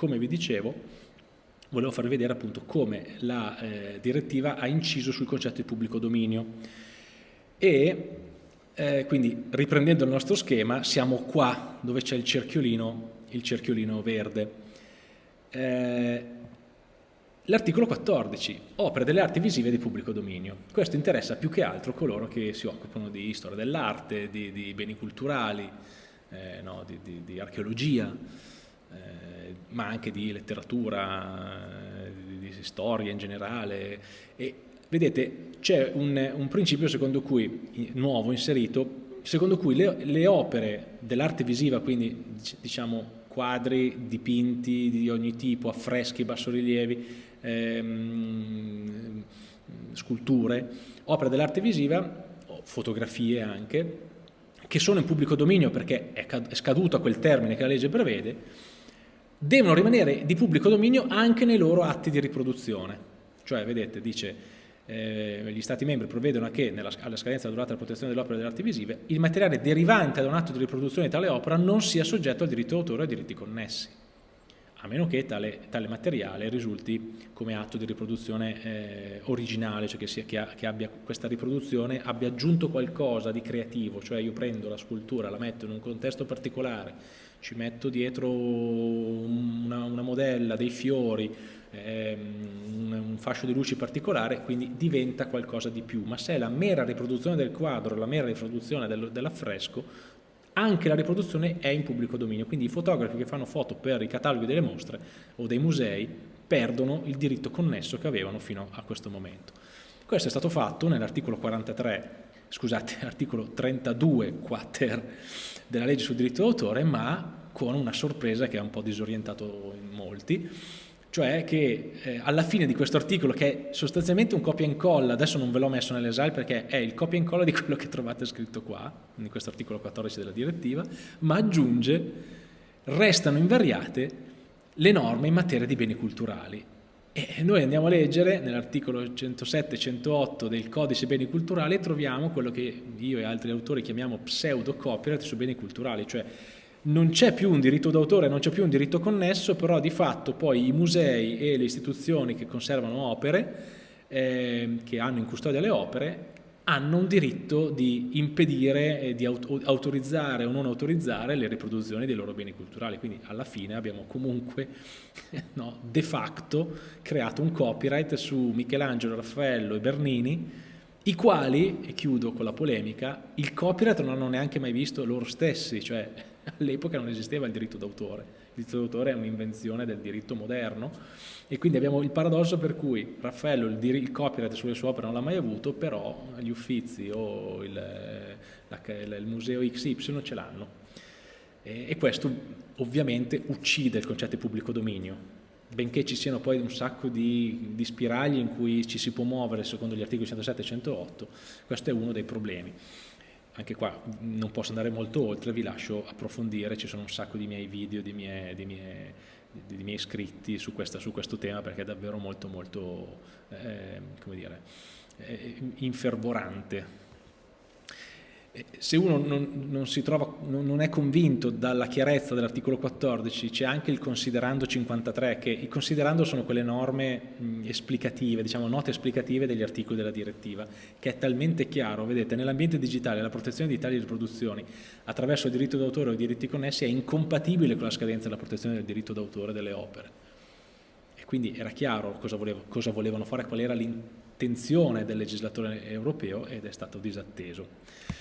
come vi dicevo, volevo farvi vedere appunto come la eh, direttiva ha inciso sul concetto di pubblico dominio e eh, quindi riprendendo il nostro schema siamo qua dove c'è il cerchiolino, il cerchiolino verde. Eh, L'articolo 14, opere delle arti visive di pubblico dominio. Questo interessa più che altro coloro che si occupano di storia dell'arte, di, di, beni culturali, eh, no, di, di, archeologia, eh, ma anche di letteratura, eh, di, storia in generale. E vedete, c'è un, un, principio secondo cui, nuovo, inserito, secondo cui le, le opere dell'arte visiva, quindi diciamo quadri, dipinti di ogni tipo, affreschi, bassorilievi, ehm, sculture, opere dell'arte visiva, fotografie anche, che sono in pubblico dominio perché è scaduto quel termine che la legge prevede, devono rimanere di pubblico dominio anche nei loro atti di riproduzione. Cioè, vedete, dice eh, gli Stati membri provvedono a che, nella, alla scadenza della durata della protezione delle opere delle arti visive, il materiale derivante da un atto di riproduzione di tale opera non sia soggetto al diritto d'autore e ai diritti connessi a meno che tale, tale, materiale risulti come atto di riproduzione eh, originale, cioè che, sia, che, ha, che, abbia, questa riproduzione abbia aggiunto qualcosa di creativo, cioè io prendo la scultura, la metto in un contesto particolare, ci metto dietro una, una modella, dei fiori, eh, un, fascio di luci particolare, quindi diventa qualcosa di più, ma se è la mera riproduzione del quadro, la mera riproduzione del, dell'affresco, anche la riproduzione è in pubblico dominio, quindi i fotografi che fanno foto per i cataloghi delle mostre o dei musei perdono il diritto connesso che avevano fino a questo momento. Questo è stato fatto nell'articolo 43, scusate, articolo 32 quater della legge sul diritto d'autore, ma con una sorpresa che ha un po' disorientato molti, cioè che eh, alla fine di questo articolo, che è sostanzialmente un copia e incolla, adesso non ve l'ho messo nell'esile perché è il copia e incolla di quello che trovate scritto qua, in questo articolo 14 della direttiva, ma aggiunge, restano invariate le norme in materia di beni culturali. E noi andiamo a leggere nell'articolo 107-108 del codice beni culturali e troviamo quello che io e altri autori chiamiamo pseudo copyright su beni culturali, cioè non c'è più un diritto d'autore, non c'è più un diritto connesso, però di fatto poi i musei e le istituzioni che conservano opere, eh, che hanno in custodia le opere, hanno un diritto di impedire, eh, di autorizzare o non autorizzare le riproduzioni dei loro beni culturali. Quindi alla fine abbiamo comunque no, de facto creato un copyright su Michelangelo, Raffaello e Bernini, i quali, e chiudo con la polemica, il copyright non hanno neanche mai visto loro stessi, cioè all'epoca non esisteva il diritto d'autore, il diritto d'autore è un'invenzione del diritto moderno. E quindi abbiamo il paradosso per cui Raffaello il, il copyright sulle sue opere non l'ha mai avuto, però gli uffizi o il, la, il museo XY ce l'hanno. E, e questo ovviamente uccide il concetto di pubblico dominio, benché ci siano poi un sacco di, di, spiragli in cui ci si può muovere secondo gli articoli 107 e 108, questo è uno dei problemi anche qua non posso andare molto oltre, vi lascio approfondire, ci sono un sacco di miei video, di miei, di miei, di miei scritti su, questa, su, questo tema perché è davvero molto molto, eh, come dire, eh, infervorante se uno non, non, trova, non, è convinto dalla chiarezza dell'articolo 14, c'è anche il considerando 53, che i considerando sono quelle norme mh, esplicative, diciamo note esplicative degli articoli della direttiva, che è talmente chiaro, vedete, nell'ambiente digitale la protezione di tali riproduzioni attraverso il diritto d'autore o i diritti connessi è incompatibile con la scadenza della protezione del diritto d'autore delle opere. E quindi era chiaro cosa, volevo, cosa volevano fare, qual era l'intenzione del legislatore europeo ed è stato disatteso.